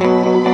嗯